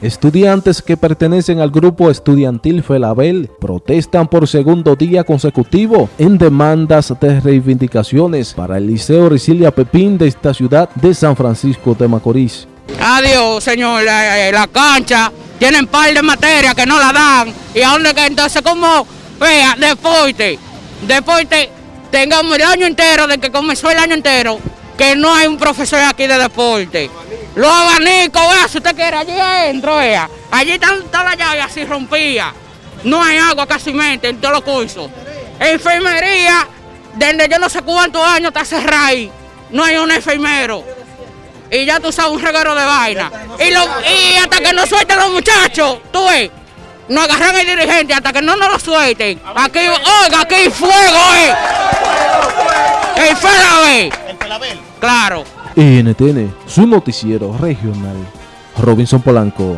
Estudiantes que pertenecen al grupo estudiantil Felabel protestan por segundo día consecutivo en demandas de reivindicaciones para el Liceo Ricilia Pepín de esta ciudad de San Francisco de Macorís. Adiós, señor, la, la cancha, tienen par de materias que no la dan. Y a dónde que entonces, como, vea, deporte, deporte, tengamos el año entero, de que comenzó el año entero, que no hay un profesor aquí de deporte. Los abanicos, vea, si usted quiere, allí adentro, vea. Allí están todas las llaves así rompía. No hay agua casi mente en todos los cursos. Enfermería, desde yo no sé cuántos años está cerrada ahí. No hay un enfermero. Y ya tú sabes un regalo de vaina. Y, lo, y hasta que no suelten los muchachos, tú ves, no agarran el dirigente hasta que no nos lo suelten. Aquí, oiga, aquí hay fuego, eh. El Felabel. Claro. NTN, su noticiero regional. Robinson Polanco.